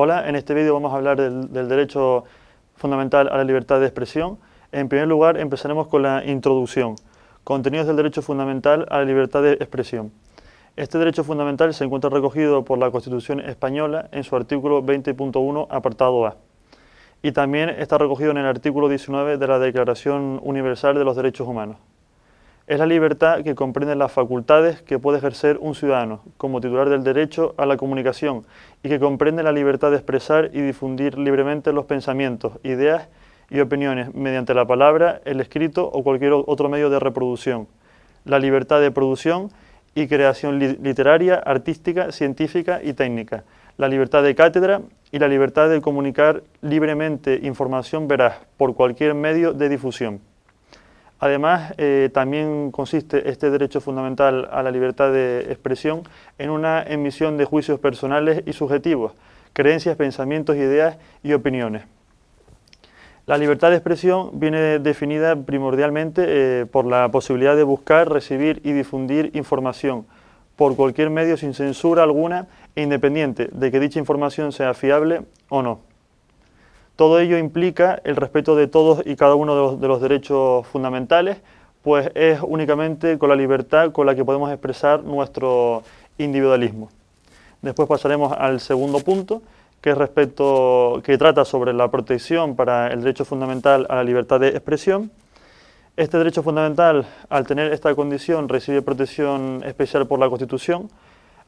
Hola, en este vídeo vamos a hablar del, del, derecho fundamental a la libertad de expresión. En primer lugar, empezaremos con la introducción. Contenidos del derecho fundamental a la libertad de expresión. Este derecho fundamental se encuentra recogido por la Constitución Española en su artículo 20.1, apartado A. Y también está recogido en el artículo 19 de la Declaración Universal de los Derechos Humanos. Es la libertad que comprende las facultades que puede ejercer un ciudadano como titular del derecho a la comunicación y que comprende la libertad de expresar y difundir libremente los pensamientos, ideas y opiniones mediante la palabra, el escrito o cualquier otro medio de reproducción, la libertad de producción y creación literaria, artística, científica y técnica, la libertad de cátedra y la libertad de comunicar libremente información veraz por cualquier medio de difusión. Además, eh, también consiste este derecho fundamental a la libertad de expresión en una emisión de juicios personales y subjetivos, creencias, pensamientos, ideas y opiniones. La libertad de expresión viene definida primordialmente eh, por la posibilidad de buscar, recibir y difundir información por cualquier medio sin censura alguna e independiente de que dicha información sea fiable o no. Todo ello implica el respeto de todos y cada uno de los, derechos fundamentales, pues es únicamente con la libertad con la que podemos expresar nuestro individualismo. Después pasaremos al segundo punto, que, es respecto, que trata sobre la protección para el derecho fundamental a la libertad de expresión. Este derecho fundamental, al tener esta condición, recibe protección especial por la Constitución.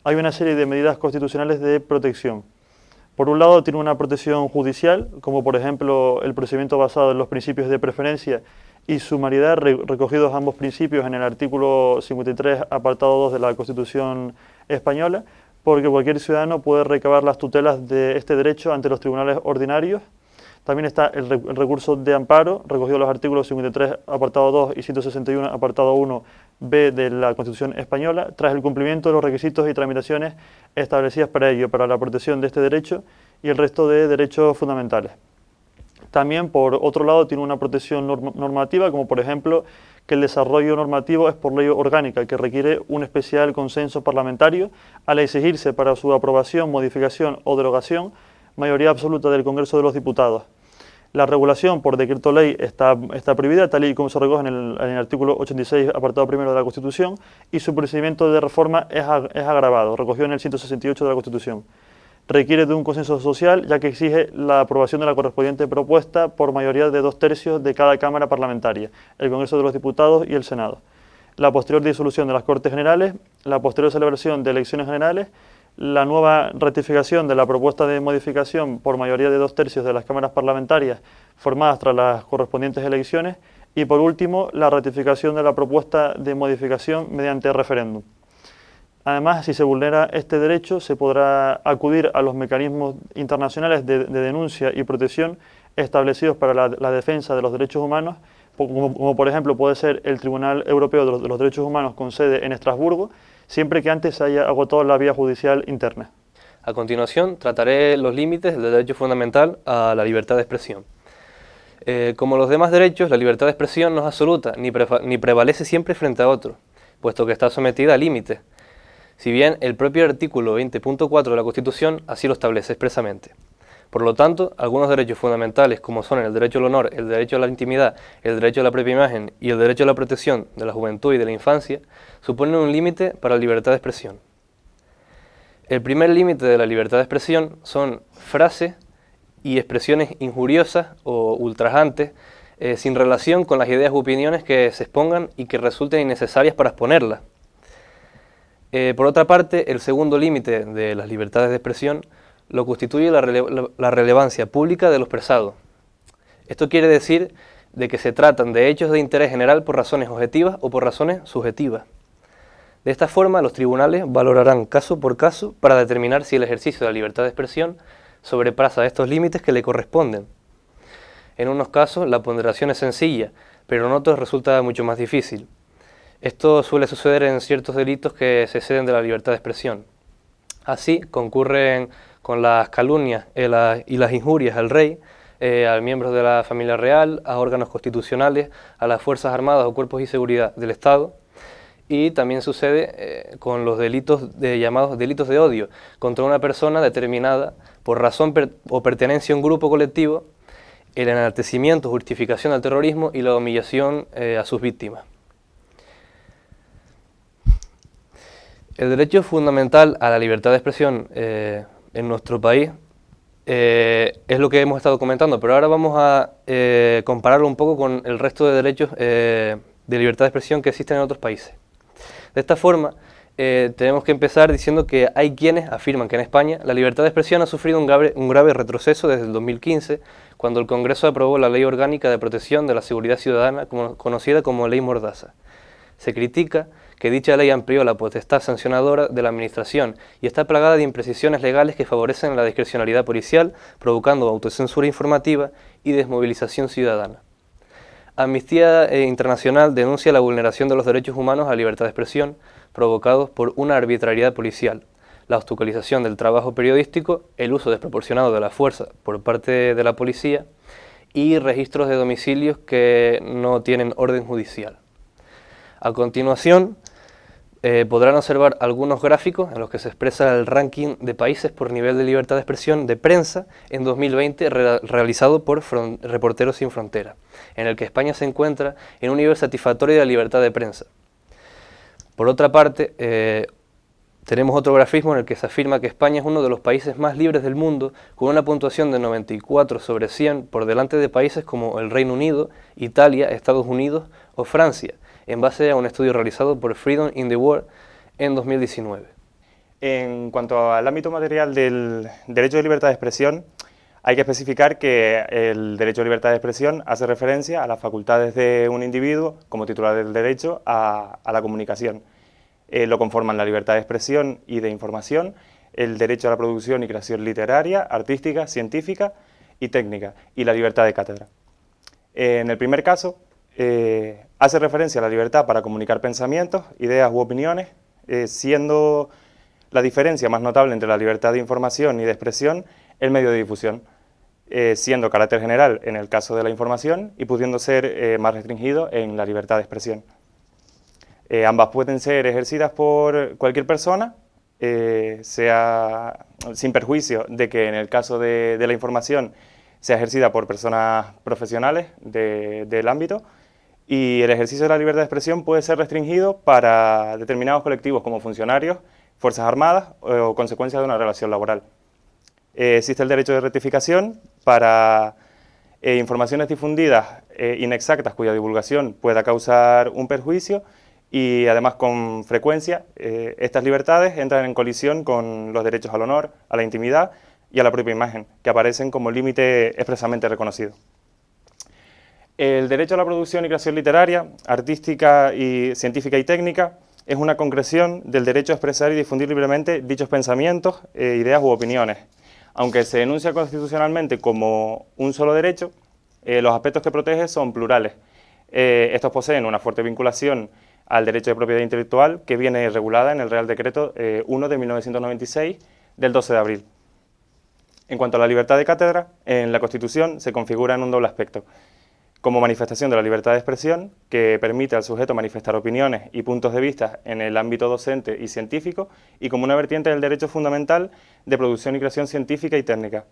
Hay una serie de medidas constitucionales de protección. Por un lado tiene una protección judicial, como por ejemplo el procedimiento basado en los principios de preferencia y sumariedad recogidos ambos principios en el artículo 53, apartado 2 de la Constitución Española, porque cualquier ciudadano puede recabar las tutelas de este derecho ante los tribunales ordinarios. También está el, recurso de amparo, recogido en los artículos 53, apartado 2 y 161, apartado 1, B de la Constitución Española, tras el cumplimiento de los requisitos y tramitaciones establecidas para ello, para la protección de este derecho y el resto de derechos fundamentales. También, por otro lado, tiene una protección normativa, como por ejemplo que el desarrollo normativo es por ley orgánica, que requiere un especial consenso parlamentario al exigirse para su aprobación, modificación o derogación mayoría absoluta del Congreso de los Diputados. La regulación por decreto ley está, está prohibida, tal y como se recoge en el, artículo 86, apartado primero de la Constitución, y su procedimiento de reforma es, es agravado, recogido en el 168 de la Constitución. Requiere de un consenso social, ya que exige la aprobación de la correspondiente propuesta por mayoría de dos tercios de cada Cámara Parlamentaria, el Congreso de los Diputados y el Senado. La posterior disolución de las Cortes Generales, la posterior celebración de elecciones generales la nueva ratificación de la propuesta de modificación por mayoría de dos tercios de las cámaras parlamentarias formadas tras las correspondientes elecciones y por último la ratificación de la propuesta de modificación mediante referéndum. Además, si se vulnera este derecho, se podrá acudir a los mecanismos internacionales de, denuncia y protección establecidos para la, defensa de los derechos humanos, como, por ejemplo puede ser el Tribunal Europeo de los Derechos Humanos con sede en Estrasburgo, siempre que antes se haya agotado la vía judicial interna. A continuación, trataré los límites del derecho fundamental a la libertad de expresión. Eh, como los demás derechos, la libertad de expresión no es absoluta, ni, prevalece siempre frente a otro, puesto que está sometida a límites, si bien el propio artículo 20.4 de la Constitución así lo establece expresamente. Por lo tanto, algunos derechos fundamentales como son el derecho al honor, el derecho a la intimidad, el derecho a la propia imagen y el derecho a la protección de la juventud y de la infancia, suponen un límite para la libertad de expresión. El primer límite de la libertad de expresión son frases y expresiones injuriosas o ultrajantes eh, sin relación con las ideas u opiniones que se expongan y que resulten innecesarias para exponerlas. Eh, por otra parte, el segundo límite de las libertades de expresión lo constituye la, relevancia pública de lo expresado. Esto quiere decir de que se tratan de hechos de interés general por razones objetivas o por razones subjetivas. De esta forma, los tribunales valorarán caso por caso para determinar si el ejercicio de la libertad de expresión sobrepasa estos límites que le corresponden. En unos casos, la ponderación es sencilla, pero en otros resulta mucho más difícil. Esto suele suceder en ciertos delitos que se exceden de la libertad de expresión. Así, concurren con las calumnias eh, y las injurias al rey, eh, a miembros de la familia real, a órganos constitucionales, a las Fuerzas Armadas o Cuerpos y Seguridad del Estado, y también sucede eh, con los delitos de, llamados delitos de odio contra una persona determinada por razón o pertenencia a un grupo colectivo, el enaltecimiento, justificación del terrorismo y la humillación eh, a sus víctimas. El derecho fundamental a la libertad de expresión eh, en nuestro país eh, es lo que hemos estado comentando, pero ahora vamos a compararlo un poco con el resto de derechos de libertad de expresión que existen en otros países. De esta forma, tenemos que empezar diciendo que hay quienes afirman que en España la libertad de expresión ha sufrido un grave, un grave retroceso desde el 2015 cuando el Congreso aprobó la Ley Orgánica de Protección de la Seguridad Ciudadana, conocida como Ley Mordaza. Se critica que dicha ley amplió la potestad sancionadora de la Administración y está plagada de imprecisiones legales que favorecen la discrecionalidad policial, provocando autocensura informativa y desmovilización ciudadana. Amnistía eh, Internacional denuncia la vulneración de los derechos humanos a libertad de expresión provocados por una arbitrariedad policial, la obstaculización del trabajo periodístico, el uso desproporcionado de la fuerza por parte de la policía y registros de domicilios que no tienen orden judicial. A continuación, eh, podrán observar algunos gráficos en los que se expresa el ranking de países por nivel de libertad de expresión de prensa en 2020 realizado por Reporteros Sin Frontera, en el que España se encuentra en un nivel satisfactorio de libertad de prensa. Por otra parte, eh, tenemos otro grafismo en el que se afirma que España es uno de los países más libres del mundo, con una puntuación de 94 sobre 100 por delante de países como el Reino Unido, Italia, Estados Unidos o Francia, en base a un estudio realizado por Freedom in the World en 2019. En cuanto al ámbito material del derecho de libertad de expresión, hay que especificar que el derecho de libertad de expresión hace referencia a las facultades de un individuo como titular del derecho a, a la comunicación. Eh, lo conforman la libertad de expresión y de información, el derecho a la producción y creación literaria, artística, científica y técnica, y la libertad de cátedra. en el primer caso, eh, hace referencia a la libertad para comunicar pensamientos, ideas u opiniones, eh, siendo la diferencia más notable entre la libertad de información y de expresión el medio de difusión, siendo carácter general en el caso de la información y pudiendo ser más restringido en la libertad de expresión. Eh, ambas pueden ser ejercidas por cualquier persona, eh, sea sin perjuicio de que en el caso de, la información sea ejercida por personas profesionales del ámbito y el ejercicio de la libertad de expresión puede ser restringido para determinados colectivos como funcionarios, Fuerzas Armadas o, consecuencia de una relación laboral. Eh, existe el derecho de rectificación para informaciones difundidas inexactas cuya divulgación pueda causar un perjuicio y además con frecuencia eh, estas libertades entran en colisión con los derechos al honor, a la intimidad y a la propia imagen, que aparecen como límite expresamente reconocido. El derecho a la producción y creación literaria, artística y científica y técnica es una concreción del derecho a expresar y difundir libremente dichos pensamientos, eh, ideas u opiniones. Aunque se enuncia constitucionalmente como un solo derecho, eh, los aspectos que protege son plurales. estos poseen una fuerte vinculación al derecho de propiedad intelectual que viene regulada en el Real Decreto 1 eh, de 1996 del 12 de abril. En cuanto a la libertad de cátedra, en la Constitución se configura en un doble aspecto. Como manifestación de la libertad de expresión, que permite al sujeto manifestar opiniones y puntos de vista en el ámbito docente y científico, y como una vertiente del derecho fundamental de producción y creación científica y técnica.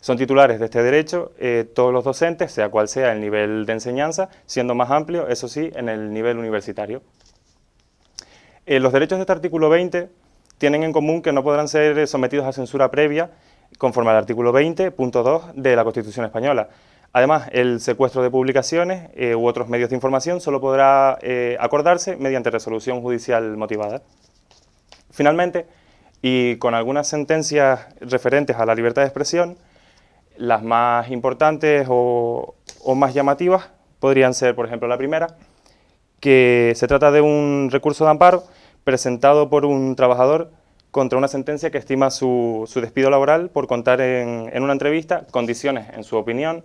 Son titulares de este derecho eh, todos los docentes, sea cual sea el nivel de enseñanza, siendo más amplio, eso sí, en el nivel universitario. Eh, los derechos de este artículo 20 tienen en común que no podrán ser sometidos a censura previa conforme al artículo 20.2 de la Constitución Española. Además, el secuestro de publicaciones eh, u otros medios de información solo podrá acordarse mediante resolución judicial motivada. Finalmente, y con algunas sentencias referentes a la libertad de expresión, las más importantes o, más llamativas podrían ser, por ejemplo, la primera, que se trata de un recurso de amparo presentado por un trabajador contra una sentencia que estima su, despido laboral por contar en, una entrevista condiciones, en su opinión,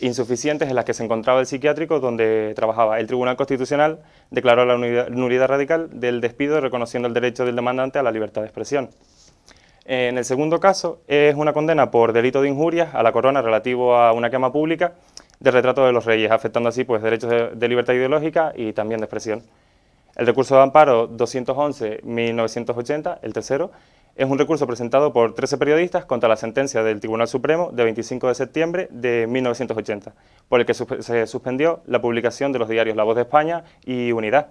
insuficientes en las que se encontraba el psiquiátrico donde trabajaba. El Tribunal Constitucional declaró la nulidad radical del despido reconociendo el derecho del demandante a la libertad de expresión. En el segundo caso es una condena por delito de injurias a la corona relativo a una quema pública del retrato de los reyes, afectando así pues, derechos de, libertad ideológica y también de expresión. El recurso de amparo 211-1980, el tercero, es un recurso presentado por 13 periodistas contra la sentencia del Tribunal Supremo de 25 de septiembre de 1980, por el que se suspendió la publicación de los diarios La Voz de España y Unidad.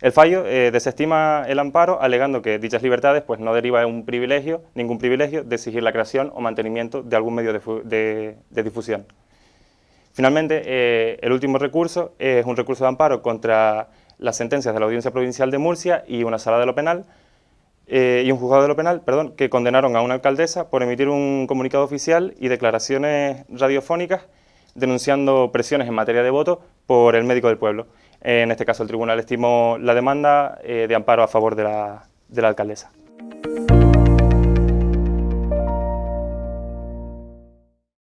El fallo eh, desestima el amparo alegando que dichas libertades pues, no deriva de un privilegio, ningún privilegio de exigir la creación o mantenimiento de algún medio de, difusión. Finalmente, eh, el último recurso es un recurso de amparo contra las sentencias de la Audiencia Provincial de Murcia y una sala de lo penal, eh, y un juzgado de lo penal, perdón, que condenaron a una alcaldesa por emitir un comunicado oficial y declaraciones radiofónicas denunciando presiones en materia de voto por el médico del pueblo. En este caso el tribunal estimó la demanda eh, de amparo a favor de la, de la alcaldesa.